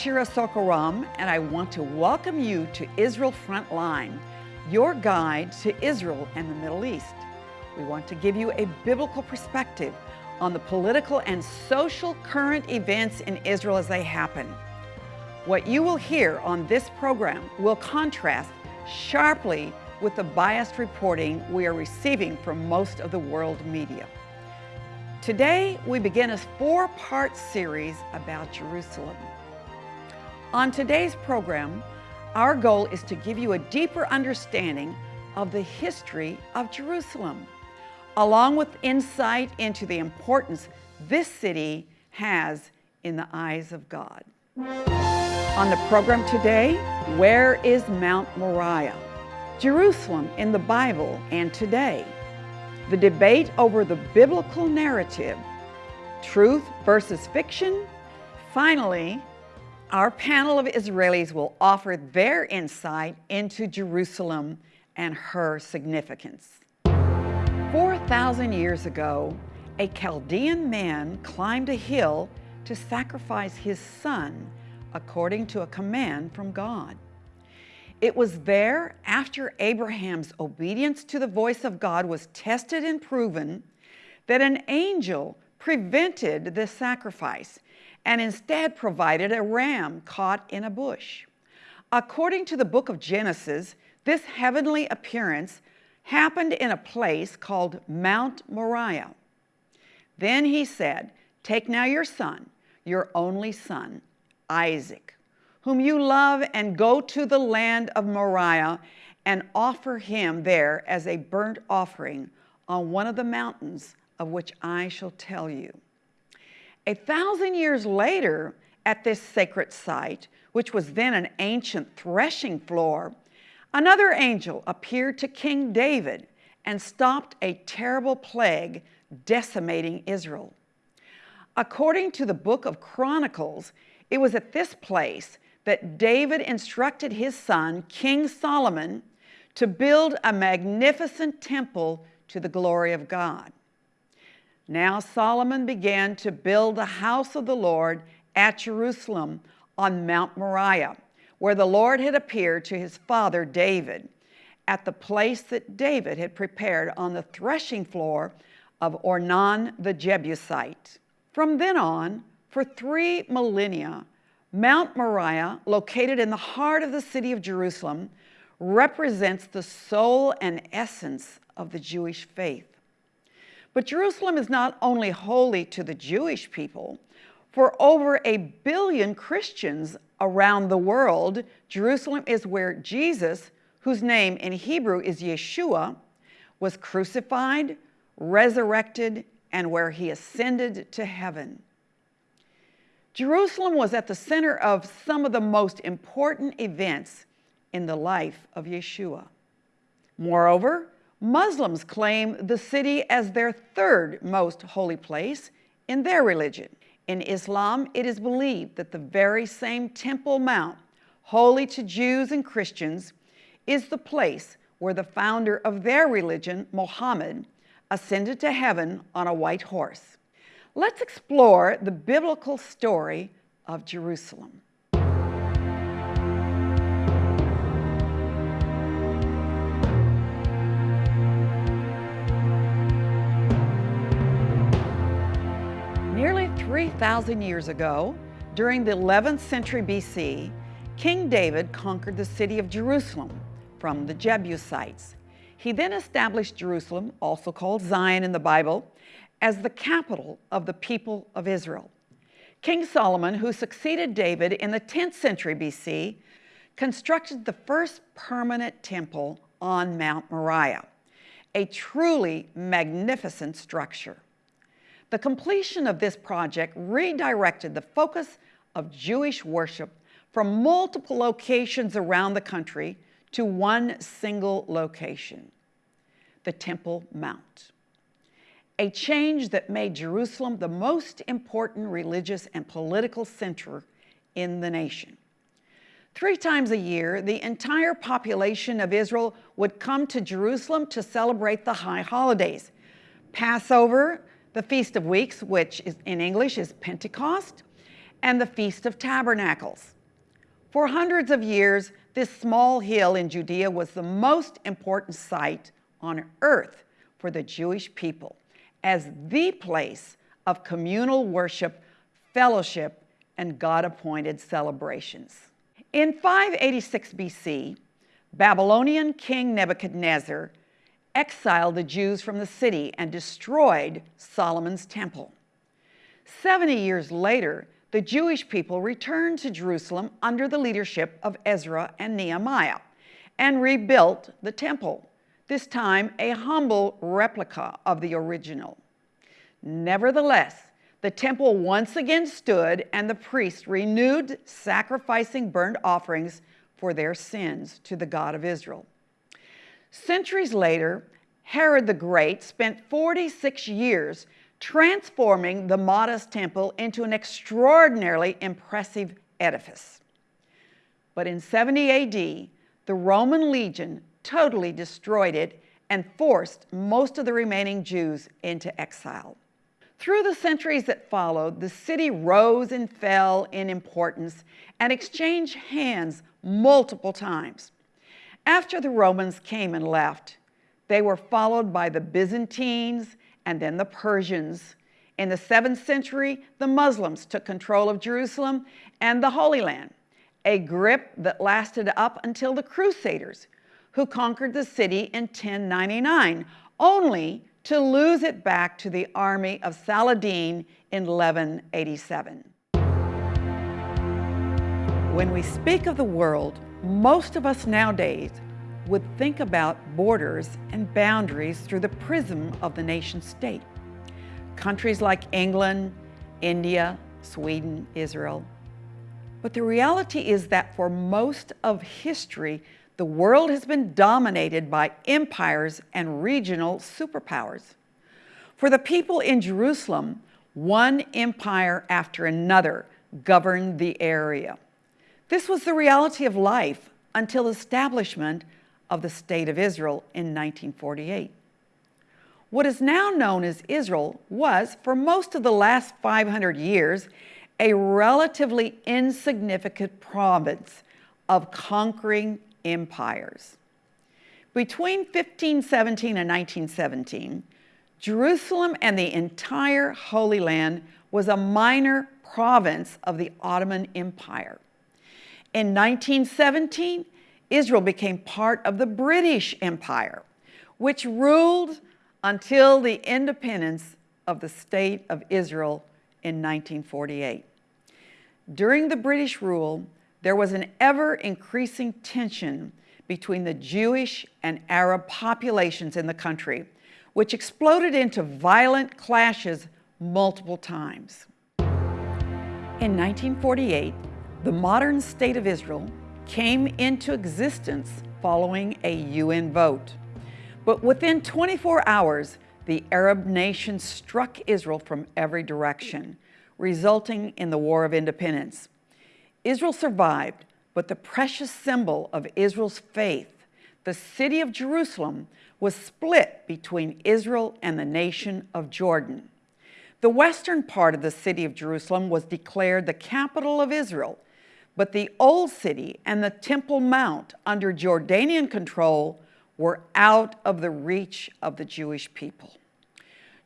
Shira Sorko-Ram and I want to welcome you to Israel Frontline, your guide to Israel and the Middle East. We want to give you a biblical perspective on the political and social current events in Israel as they happen. What you will hear on this program will contrast sharply with the biased reporting we are receiving from most of the world media. Today, we begin a four-part series about Jerusalem. On today's program, our goal is to give you a deeper understanding of the history of Jerusalem, along with insight into the importance this city has in the eyes of God. On the program today, where is Mount Moriah? Jerusalem in the Bible and today. The debate over the biblical narrative, truth versus fiction. Finally, our panel of Israelis will offer their insight into Jerusalem and her significance. 4,000 years ago, a Chaldean man climbed a hill to sacrifice his son according to a command from God. It was there, after Abraham's obedience to the voice of God was tested and proven, that an angel prevented the sacrifice and instead provided a ram caught in a bush. According to the book of Genesis, this heavenly appearance happened in a place called Mount Moriah. Then he said, Take now your son, your only son, Isaac, whom you love, and go to the land of Moriah and offer him there as a burnt offering on one of the mountains of which I shall tell you. A thousand years later, at this sacred site, which was then an ancient threshing floor, another angel appeared to King David and stopped a terrible plague decimating Israel. According to the book of Chronicles, it was at this place that David instructed his son, King Solomon, to build a magnificent temple to the glory of God. Now Solomon began to build the house of the Lord at Jerusalem on Mount Moriah, where the Lord had appeared to his father David, at the place that David had prepared on the threshing floor of Ornan the Jebusite. From then on, for three millennia, Mount Moriah, located in the heart of the city of Jerusalem, represents the soul and essence of the Jewish faith. But Jerusalem is not only holy to the Jewish people, for over a billion Christians around the world, Jerusalem is where Jesus, whose name in Hebrew is Yeshua, was crucified, resurrected, and where he ascended to heaven. Jerusalem was at the center of some of the most important events in the life of Yeshua. Moreover, Muslims claim the city as their third most holy place in their religion. In Islam, it is believed that the very same Temple Mount, holy to Jews and Christians, is the place where the founder of their religion, Muhammad, ascended to heaven on a white horse. Let's explore the biblical story of Jerusalem. 3,000 years ago, during the 11th century BC, King David conquered the city of Jerusalem from the Jebusites. He then established Jerusalem, also called Zion in the Bible, as the capital of the people of Israel. King Solomon, who succeeded David in the 10th century BC, constructed the first permanent temple on Mount Moriah, a truly magnificent structure. The completion of this project redirected the focus of Jewish worship from multiple locations around the country to one single location, the Temple Mount a change that made Jerusalem the most important religious and political center in the nation. Three times a year, the entire population of Israel would come to Jerusalem to celebrate the high holidays, Passover, the Feast of Weeks, which in English is Pentecost, and the Feast of Tabernacles. For hundreds of years, this small hill in Judea was the most important site on earth for the Jewish people as the place of communal worship, fellowship, and God-appointed celebrations. In 586 BC, Babylonian King Nebuchadnezzar exiled the Jews from the city and destroyed Solomon's temple. 70 years later, the Jewish people returned to Jerusalem under the leadership of Ezra and Nehemiah and rebuilt the temple, this time a humble replica of the original. Nevertheless, the temple once again stood and the priests renewed sacrificing burnt offerings for their sins to the God of Israel. Centuries later, Herod the Great spent 46 years transforming the modest temple into an extraordinarily impressive edifice. But in 70 AD, the Roman legion totally destroyed it and forced most of the remaining Jews into exile. Through the centuries that followed, the city rose and fell in importance and exchanged hands multiple times. After the Romans came and left, they were followed by the Byzantines and then the Persians. In the 7th century, the Muslims took control of Jerusalem and the Holy Land, a grip that lasted up until the Crusaders, who conquered the city in 1099, only to lose it back to the army of Saladin in 1187. When we speak of the world, most of us nowadays would think about borders and boundaries through the prism of the nation state. Countries like England, India, Sweden, Israel. But the reality is that for most of history, the world has been dominated by empires and regional superpowers. For the people in Jerusalem, one empire after another governed the area. This was the reality of life until the establishment of the State of Israel in 1948. What is now known as Israel was, for most of the last 500 years, a relatively insignificant province of conquering empires. Between 1517 and 1917, Jerusalem and the entire Holy Land was a minor province of the Ottoman Empire. In 1917, Israel became part of the British Empire, which ruled until the independence of the State of Israel in 1948. During the British rule, there was an ever increasing tension between the Jewish and Arab populations in the country, which exploded into violent clashes multiple times. In 1948, the modern state of Israel came into existence following a UN vote. But within 24 hours, the Arab nations struck Israel from every direction, resulting in the War of Independence. Israel survived, but the precious symbol of Israel's faith, the city of Jerusalem, was split between Israel and the nation of Jordan. The western part of the city of Jerusalem was declared the capital of Israel, but the old city and the Temple Mount under Jordanian control were out of the reach of the Jewish people.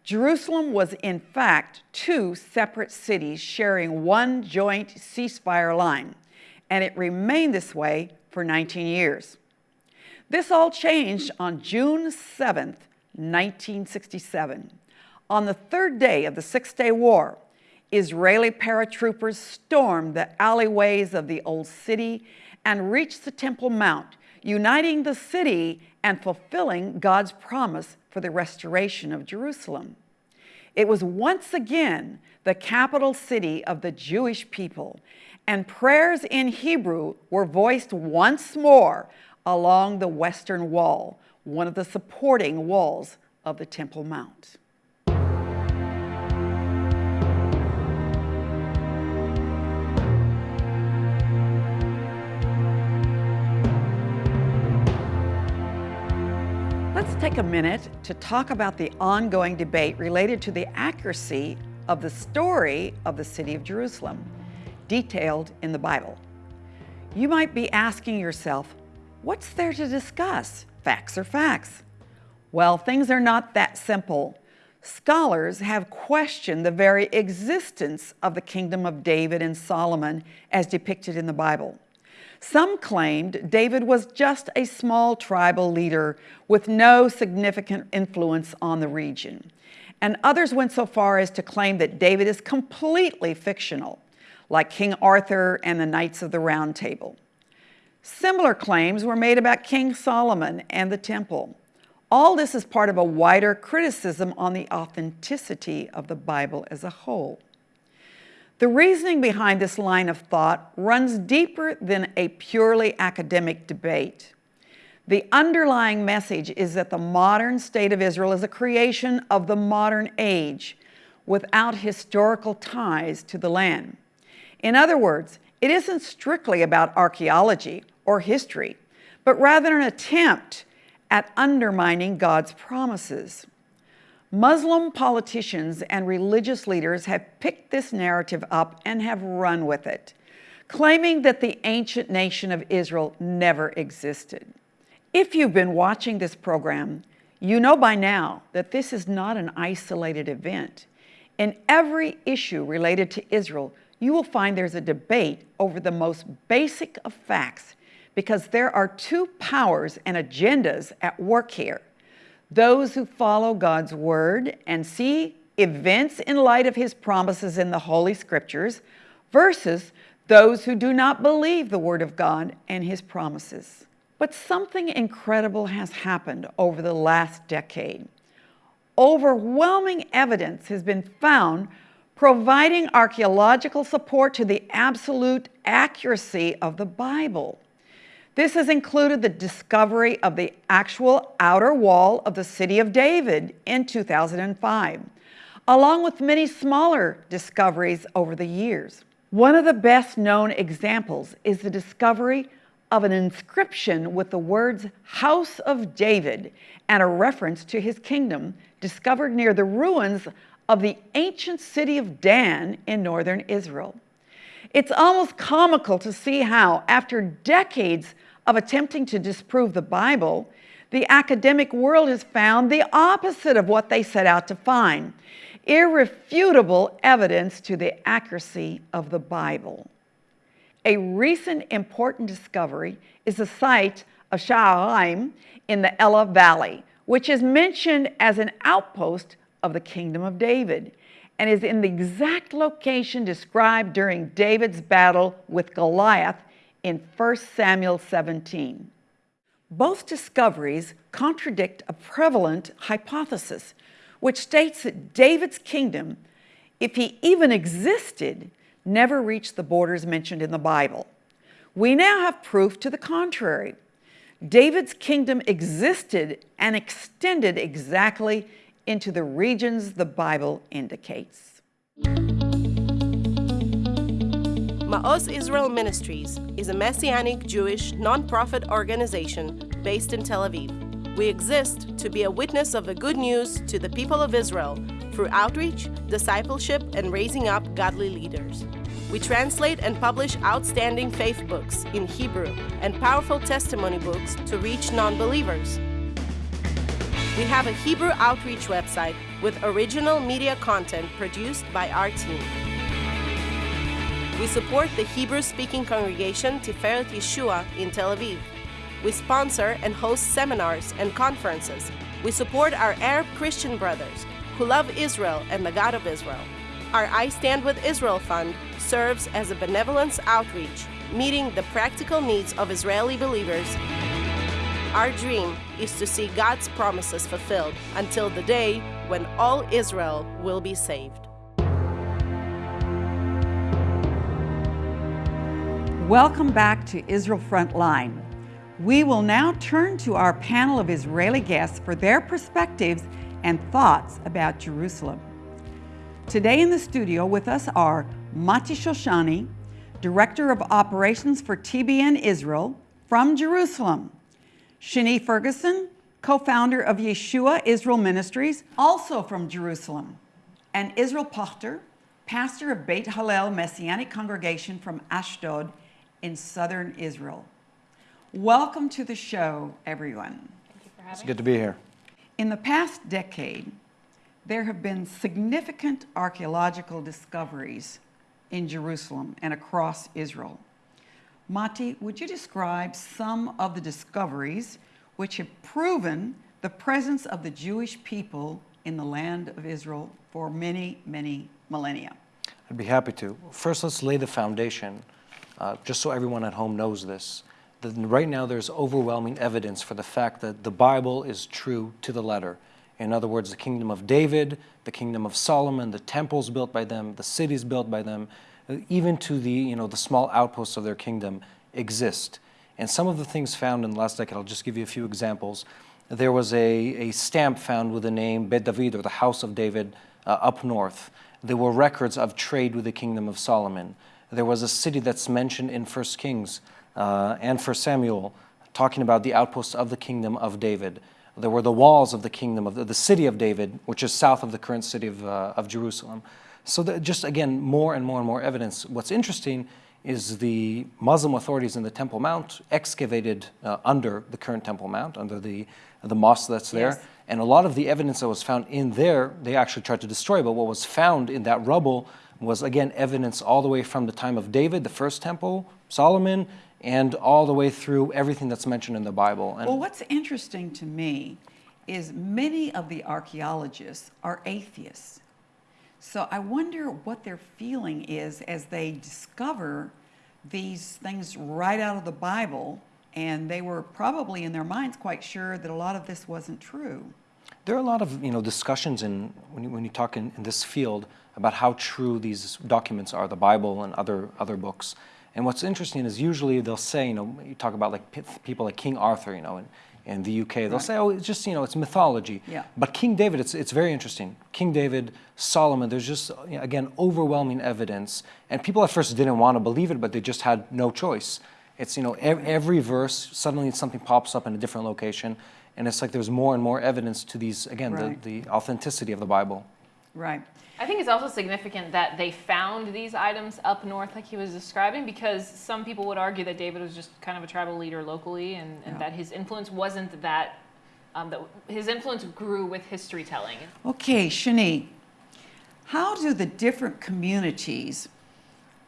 Jerusalem was in fact two separate cities sharing one joint ceasefire line, and it remained this way for 19 years. This all changed on June 7, 1967. On the third day of the Six-Day War, Israeli paratroopers stormed the alleyways of the old city and reached the Temple Mount, uniting the city and fulfilling God's promise for the restoration of Jerusalem. It was once again the capital city of the Jewish people, and prayers in Hebrew were voiced once more along the western wall, one of the supporting walls of the Temple Mount. Take a minute to talk about the ongoing debate related to the accuracy of the story of the city of Jerusalem, detailed in the Bible. You might be asking yourself, what's there to discuss? Facts are facts. Well, things are not that simple. Scholars have questioned the very existence of the kingdom of David and Solomon as depicted in the Bible. Some claimed David was just a small tribal leader with no significant influence on the region. And others went so far as to claim that David is completely fictional, like King Arthur and the Knights of the Round Table. Similar claims were made about King Solomon and the temple. All this is part of a wider criticism on the authenticity of the Bible as a whole. The reasoning behind this line of thought runs deeper than a purely academic debate. The underlying message is that the modern state of Israel is a creation of the modern age without historical ties to the land. In other words, it isn't strictly about archaeology or history, but rather an attempt at undermining God's promises. Muslim politicians and religious leaders have picked this narrative up and have run with it, claiming that the ancient nation of Israel never existed. If you've been watching this program, you know by now that this is not an isolated event. In every issue related to Israel, you will find there's a debate over the most basic of facts because there are two powers and agendas at work here those who follow God's word and see events in light of his promises in the Holy Scriptures versus those who do not believe the word of God and his promises. But something incredible has happened over the last decade. Overwhelming evidence has been found providing archaeological support to the absolute accuracy of the Bible. This has included the discovery of the actual outer wall of the city of David in 2005, along with many smaller discoveries over the years. One of the best known examples is the discovery of an inscription with the words House of David and a reference to his kingdom discovered near the ruins of the ancient city of Dan in northern Israel. It's almost comical to see how, after decades of attempting to disprove the Bible, the academic world has found the opposite of what they set out to find irrefutable evidence to the accuracy of the Bible. A recent important discovery is the site of Sha'araim in the Elah Valley, which is mentioned as an outpost of the Kingdom of David and is in the exact location described during David's battle with Goliath in 1 Samuel 17. Both discoveries contradict a prevalent hypothesis, which states that David's kingdom, if he even existed, never reached the borders mentioned in the Bible. We now have proof to the contrary. David's kingdom existed and extended exactly into the regions the Bible indicates. Ma'oz Israel Ministries is a Messianic Jewish nonprofit organization based in Tel Aviv. We exist to be a witness of the good news to the people of Israel through outreach, discipleship, and raising up godly leaders. We translate and publish outstanding faith books in Hebrew and powerful testimony books to reach non believers. We have a Hebrew outreach website with original media content produced by our team. We support the Hebrew-speaking congregation Tiferet Yeshua in Tel Aviv. We sponsor and host seminars and conferences. We support our Arab Christian brothers who love Israel and the God of Israel. Our I Stand with Israel Fund serves as a benevolence outreach, meeting the practical needs of Israeli believers. Our dream is to see God's promises fulfilled until the day when all Israel will be saved. Welcome back to Israel Frontline. We will now turn to our panel of Israeli guests for their perspectives and thoughts about Jerusalem. Today in the studio with us are Mati Shoshani, Director of Operations for TBN Israel from Jerusalem, Shani Ferguson, co founder of Yeshua Israel Ministries, also from Jerusalem, and Israel Pachter, pastor of Beit Hallel Messianic Congregation from Ashdod in southern Israel. Welcome to the show, everyone. It's good to be here. In the past decade, there have been significant archaeological discoveries in Jerusalem and across Israel. Mati, would you describe some of the discoveries which have proven the presence of the Jewish people in the land of Israel for many, many millennia? I'd be happy to. First, let's lay the foundation, uh, just so everyone at home knows this. That right now, there's overwhelming evidence for the fact that the Bible is true to the letter. In other words, the kingdom of David, the kingdom of Solomon, the temples built by them, the cities built by them, uh, even to the, you know, the small outposts of their kingdom exist. And some of the things found in the last decade, I'll just give you a few examples. There was a, a stamp found with the name Bet David, or the House of David, uh, up north. There were records of trade with the kingdom of Solomon. There was a city that's mentioned in 1 Kings uh, and 1 Samuel, talking about the outposts of the kingdom of David. There were the walls of the kingdom of the, the city of David, which is south of the current city of, uh, of Jerusalem. So just again, more and more and more evidence. What's interesting is the Muslim authorities in the Temple Mount excavated uh, under the current Temple Mount, under the, the mosque that's there. Yes. And a lot of the evidence that was found in there, they actually tried to destroy. But what was found in that rubble was, again, evidence all the way from the time of David, the first temple, Solomon, and all the way through everything that's mentioned in the Bible. And well, what's interesting to me is many of the archaeologists are atheists. So I wonder what their feeling is as they discover these things right out of the Bible, and they were probably in their minds quite sure that a lot of this wasn't true. There are a lot of you know discussions in when you, when you talk in, in this field about how true these documents are, the Bible and other other books. And what's interesting is usually they'll say, you know, you talk about like people like King Arthur, you know, and in the UK. They'll right. say, oh, it's just, you know, it's mythology. Yeah. But King David, it's, it's very interesting. King David, Solomon, there's just, you know, again, overwhelming evidence. And people at first didn't want to believe it, but they just had no choice. It's, you know, every, every verse, suddenly something pops up in a different location. And it's like there's more and more evidence to these, again, right. the, the authenticity of the Bible. Right. I think it's also significant that they found these items up north, like he was describing, because some people would argue that David was just kind of a tribal leader locally, and, and yeah. that his influence wasn't that. Um, that his influence grew with history telling. Okay, Shani, how do the different communities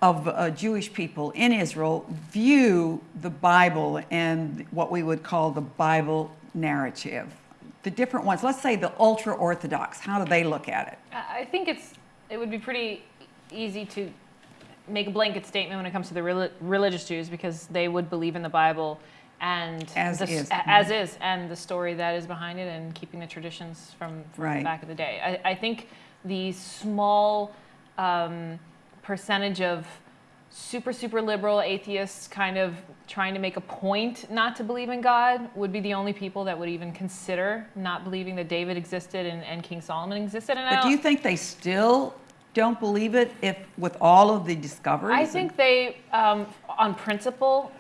of uh, Jewish people in Israel view the Bible and what we would call the Bible narrative? The different ones, let's say the ultra Orthodox, how do they look at it? I think it's it would be pretty easy to make a blanket statement when it comes to the religious Jews because they would believe in the Bible and as the, is. as is and the story that is behind it and keeping the traditions from, from right. the back of the day. I, I think the small um, percentage of super, super liberal atheists kind of trying to make a point not to believe in God would be the only people that would even consider not believing that David existed and, and King Solomon existed. And but do you think they still don't believe it if with all of the discoveries? I think they, um, on principle,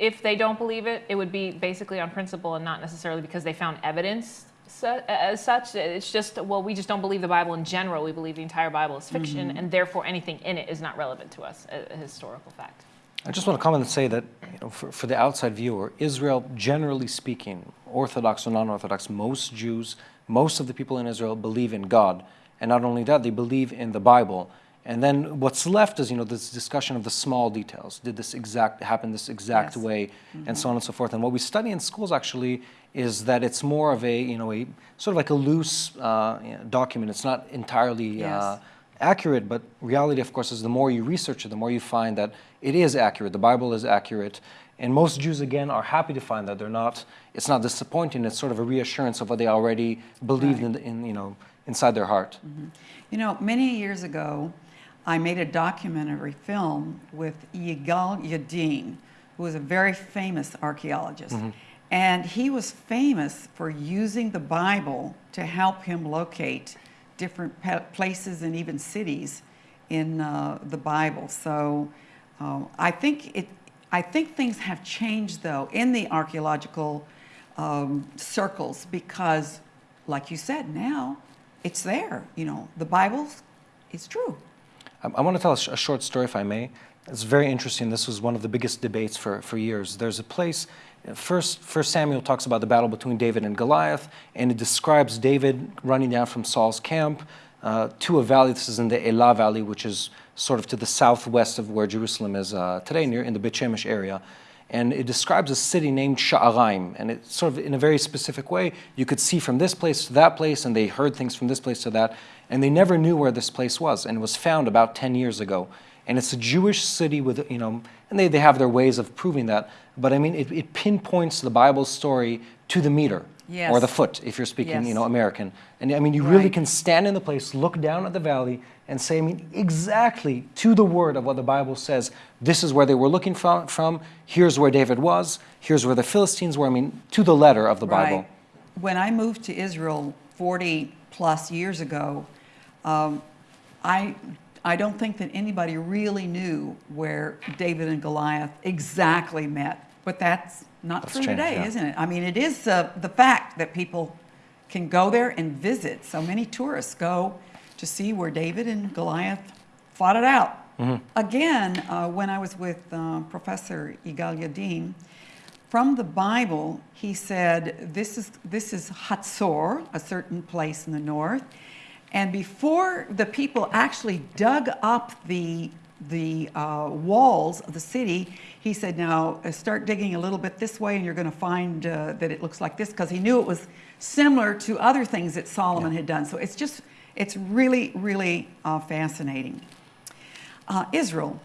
if they don't believe it, it would be basically on principle and not necessarily because they found evidence as such. It's just, well, we just don't believe the Bible in general. We believe the entire Bible is fiction, mm-hmm. and therefore anything in it is not relevant to us, a, a historical fact. I just want to comment and say that you know, for, for the outside viewer, Israel, generally speaking, Orthodox or non Orthodox, most Jews, most of the people in Israel believe in God. And not only that, they believe in the Bible. And then what's left is, you know, this discussion of the small details. Did this exact happen this exact yes. way, mm-hmm. and so on and so forth. And what we study in schools actually is that it's more of a, you know, a sort of like a loose uh, document. It's not entirely uh, yes. uh, accurate, but reality, of course, is the more you research it, the more you find that it is accurate. The Bible is accurate. And most Jews, again, are happy to find that they're not, it's not disappointing. It's sort of a reassurance of what they already believed right. in, in, you know, inside their heart. Mm-hmm. You know, many years ago, I made a documentary film with Yigal Yadin, who was a very famous archaeologist. Mm-hmm. And he was famous for using the Bible to help him locate different places and even cities in uh, the Bible. So uh, I think it. I think things have changed though in the archaeological um, circles because, like you said, now it's there. You know, the Bible is true. I, I want to tell a, sh- a short story, if I may. It's very interesting. This was one of the biggest debates for, for years. There's a place, first, first Samuel talks about the battle between David and Goliath, and it describes David running down from Saul's camp uh, to a valley. This is in the Elah Valley, which is sort of to the southwest of where Jerusalem is uh, today, near in the Beit area. And it describes a city named Sha'araim, and it's sort of in a very specific way. You could see from this place to that place, and they heard things from this place to that, and they never knew where this place was, and it was found about 10 years ago. And it's a Jewish city with, you know, and they, they have their ways of proving that, but I mean, it, it pinpoints the Bible story to the meter Yes. or the foot, if you're speaking, Yes. you know, American. And I mean, you really can stand in the place, look down at the valley, and say, I mean, exactly to the word of what the Bible says. This is where they were looking from. from. Here's where David was. Here's where the Philistines were. I mean, to the letter of the Bible. When I moved to Israel 40 plus years ago, um, I, I don't think that anybody really knew where David and Goliath exactly met. But that's not That's true changed, today, yeah. isn't it? I mean, it is uh, the fact that people can go there and visit. So many tourists go to see where David and Goliath fought it out. Mm-hmm. Again, uh, when I was with uh, Professor Yigal Yadin, from the Bible, he said, this is, this is Hatzor, a certain place in the north. And before the people actually dug up the, the uh, walls of the city, he said, now uh, start digging a little bit this way and you're going to find uh, that it looks like this, because he knew it was similar to other things that Solomon had done. So it's just, it's really, really uh, fascinating. Uh, Israel,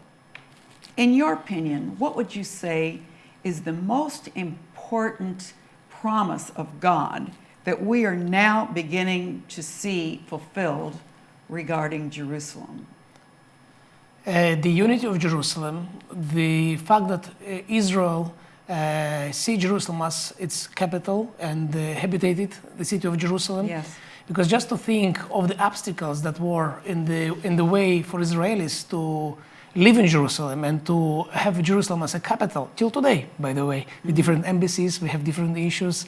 in your opinion, what would you say is the most important promise of God that we are now beginning to see fulfilled regarding Jerusalem? Uh, the unity of Jerusalem, the fact that uh, Israel uh, see Jerusalem as its capital and uh, habitated the city of Jerusalem. Yes. Because just to think of the obstacles that were in the in the way for Israelis to live in Jerusalem and to have Jerusalem as a capital till today, by the way, with different embassies, we have different issues,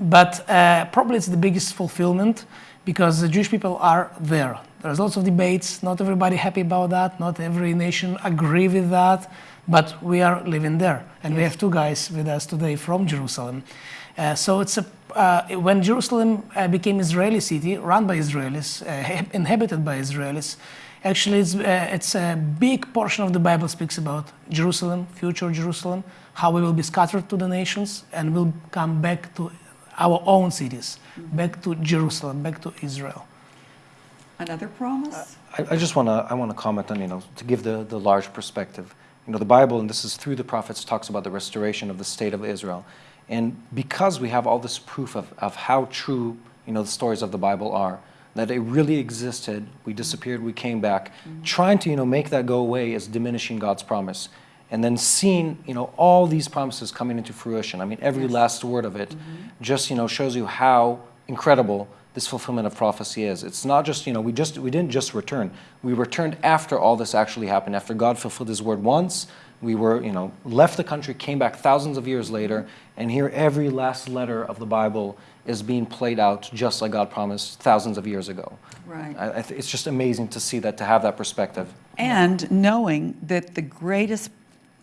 but uh, probably it's the biggest fulfillment because the Jewish people are there. There's lots of debates. Not everybody happy about that. Not every nation agree with that, but we are living there, and we have two guys with us today from Jerusalem. Uh, so it's a uh, when Jerusalem uh, became Israeli city, run by Israelis, uh, inhabited by Israelis, actually it's, uh, it's a big portion of the Bible speaks about Jerusalem, future Jerusalem, how we will be scattered to the nations and will come back to our own cities, back to Jerusalem, back to Israel. Another promise? I, I just want to I want to comment on you know to give the the large perspective. You know the Bible and this is through the prophets talks about the restoration of the state of Israel, and because we have all this proof of of how true you know the stories of the Bible are, that it really existed. We disappeared, we came back. Trying to you know make that go away is diminishing God's promise. And then seeing, you know, all these promises coming into fruition. I mean, every last word of it mm-hmm. just, you know, shows you how incredible this fulfillment of prophecy is. It's not just, you know, we just we didn't just return. We returned after all this actually happened. After God fulfilled his word once, we were, you know, left the country, came back thousands of years later, and here every last letter of the Bible is being played out just like God promised thousands of years ago. Right. I, I th- it's just amazing to see that, to have that perspective. And knowing that the greatest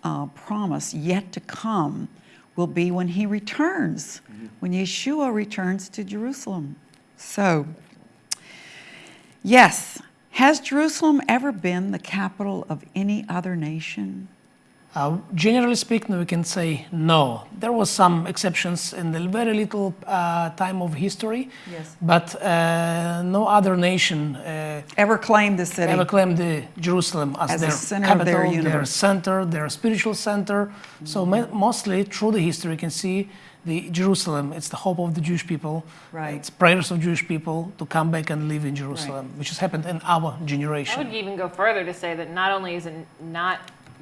uh, promise yet to come will be when he returns, when Yeshua returns to Jerusalem. So, yes, has Jerusalem ever been the capital of any other nation? Uh, generally speaking, we can say no. There was some exceptions in the very little uh, time of history, Yes. but uh, no other nation uh, Ever claimed the city? ever claimed the Jerusalem as, As their center capital, their their, center, their spiritual center. So mostly through the history, you can see the Jerusalem. It's the hope of the Jewish people. Right. It's prayers of Jewish people to come back and live in Jerusalem, which has happened in our generation. I would even go further to say that not only is it not,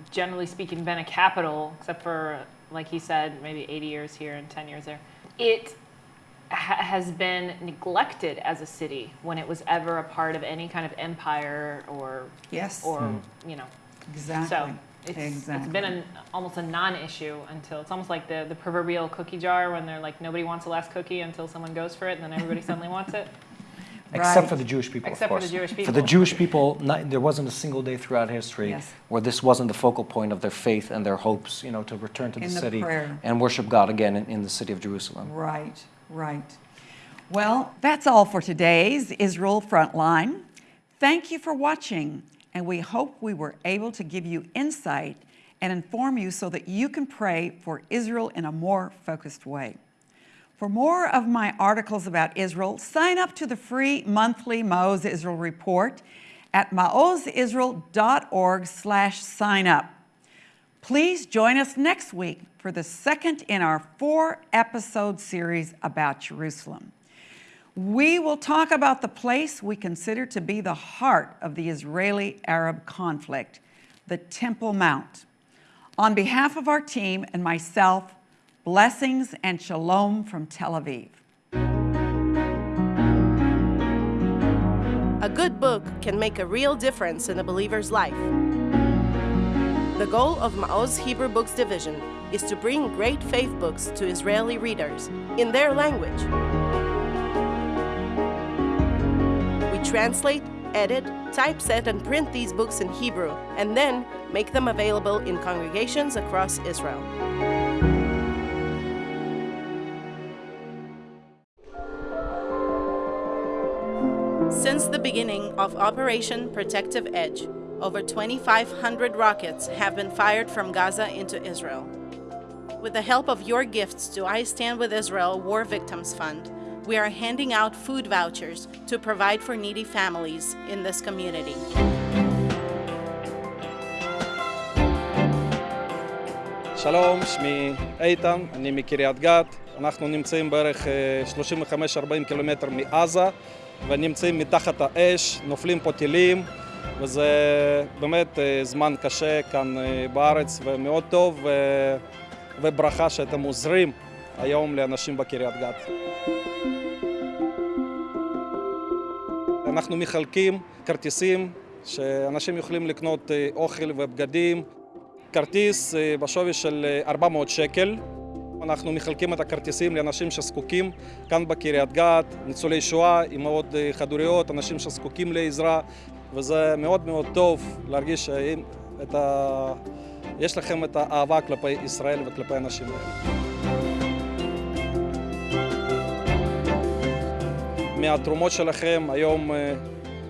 generally speaking, been a capital, except for, like he said, maybe 80 years here and 10 years there, it ha- has been neglected as a city when it was ever a part of any kind of empire or, Yes. or hmm. you know. Exactly. So it's, it's Exactly. been an, almost a non-issue until it's almost like the, the proverbial cookie jar when they're like nobody wants the last cookie until someone goes for it and then everybody suddenly wants it. Except Right. for the Jewish people, Except of for the course. Jewish For the. Jewish people, not, there wasn't a single day throughout history Yes. where this wasn't the focal point of their faith and their hopes, you know, to return to the the city prayer. and worship God again in, in the city of Jerusalem. Right, right. Well, that's all for today's Israel Frontline. Thank you for watching, and we hope we were able to give you insight and inform you so that you can pray for Israel in a more focused way. For more of my articles about Israel, sign up to the free monthly Maoz Israel report at maozisrael.org slash sign up. Please join us next week for the second in our four episode series about Jerusalem. We will talk about the place we consider to be the heart of the Israeli Arab conflict, the Temple Mount. On behalf of our team and myself, blessings and shalom from Tel Aviv. A good book can make a real difference in a believer's life. The goal of Maoz Hebrew Books Division is to bring great faith books to Israeli readers in their language. We translate, edit, typeset, and print these books in Hebrew, and then make them available in congregations across Israel. Since the beginning of Operation Protective Edge, over 2,500 rockets have been fired from Gaza into Israel. With the help of your gifts to I Stand with Israel War Victims Fund, we are handing out food vouchers to provide for needy families in this community. שלום, שמי איתן, אני מקריית גת. אנחנו נמצאים בערך אה, 35-40 קילומטר מעזה, ונמצאים מתחת האש, נופלים פה טילים, וזה באמת אה, זמן קשה כאן אה, בארץ, ומאוד טוב, ו- וברכה שאתם עוזרים היום לאנשים בקריית גת. אנחנו מחלקים כרטיסים שאנשים יכולים לקנות אה, אוכל ובגדים. כרטיס בשווי של אה, 400 שקל. אנחנו מחלקים את הכרטיסים לאנשים שזקוקים כאן בקריית גת, ניצולי שואה, אימהות אה, חד-הוריות, אנשים שזקוקים לעזרה, וזה מאוד מאוד טוב להרגיש שאם את ה... לכם את האהבה כלפי ישראל וכלפי האנשים האלה. מהתרומות שלכם היום אה,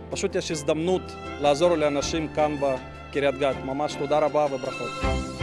פשוט יש הזדמנות לעזור לאנשים כאן בקריית גת. ממש תודה רבה וברכות.